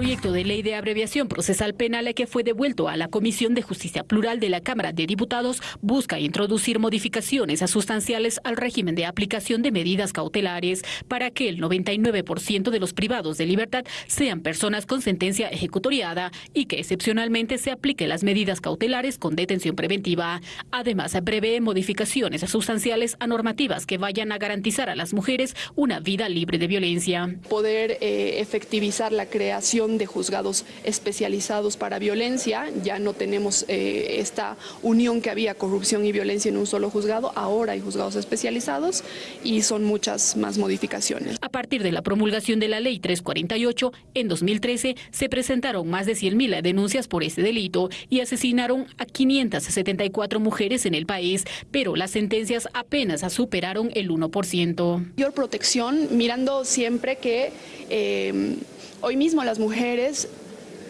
proyecto de ley de abreviación procesal penal que fue devuelto a la Comisión de Justicia Plural de la Cámara de Diputados busca introducir modificaciones sustanciales al régimen de aplicación de medidas cautelares para que el 99% de los privados de libertad sean personas con sentencia ejecutoriada y que excepcionalmente se apliquen las medidas cautelares con detención preventiva. Además, prevé modificaciones sustanciales a normativas que vayan a garantizar a las mujeres una vida libre de violencia. Poder eh, efectivizar la creación de juzgados especializados para violencia. Ya no tenemos eh, esta unión que había corrupción y violencia en un solo juzgado. Ahora hay juzgados especializados y son muchas más modificaciones. A partir de la promulgación de la Ley 348, en 2013 se presentaron más de 100.000 denuncias por este delito y asesinaron a 574 mujeres en el país, pero las sentencias apenas superaron el 1%. Mayor protección, mirando siempre que eh, hoy mismo las mujeres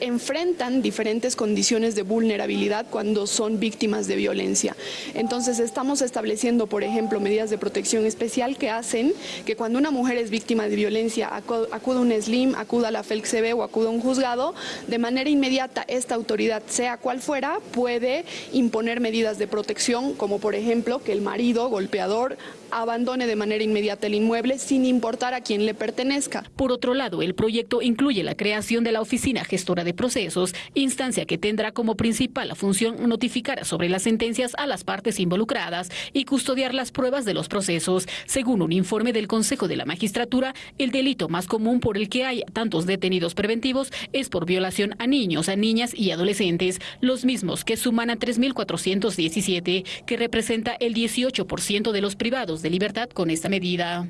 enfrentan diferentes condiciones de vulnerabilidad cuando son víctimas de violencia. Entonces estamos estableciendo, por ejemplo, medidas de protección especial que hacen que cuando una mujer es víctima de violencia acuda a un SLIM, acuda a la FELCB o acuda a un juzgado, de manera inmediata esta autoridad, sea cual fuera, puede imponer medidas de protección, como por ejemplo que el marido golpeador abandone de manera inmediata el inmueble sin importar a quién le pertenezca. Por otro lado, el proyecto incluye la creación de la Oficina Gestora de Procesos, instancia que tendrá como principal función notificar sobre las sentencias a las partes involucradas y custodiar las pruebas de los procesos. Según un informe del Consejo de la Magistratura, el delito más común por el que hay tantos detenidos preventivos es por violación a niños, a niñas y adolescentes, los mismos que suman a 3.417, que representa el 18% de los privados de libertad con esta medida.